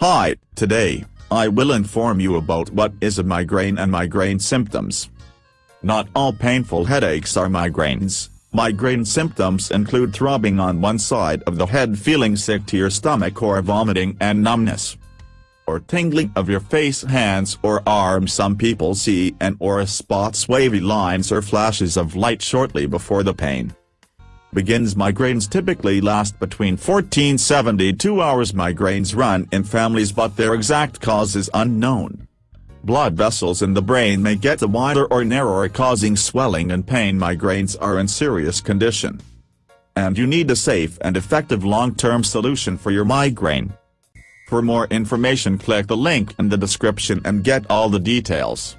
Hi, today, I will inform you about what is a migraine and migraine symptoms. Not all painful headaches are migraines. Migraine symptoms include throbbing on one side of the head feeling sick to your stomach or vomiting and numbness. Or tingling of your face hands or arms some people see and or spots wavy lines or flashes of light shortly before the pain begins migraines typically last between 14-72 hours migraines run in families but their exact cause is unknown. Blood vessels in the brain may get wider or narrower causing swelling and pain migraines are in serious condition. And you need a safe and effective long-term solution for your migraine. For more information click the link in the description and get all the details.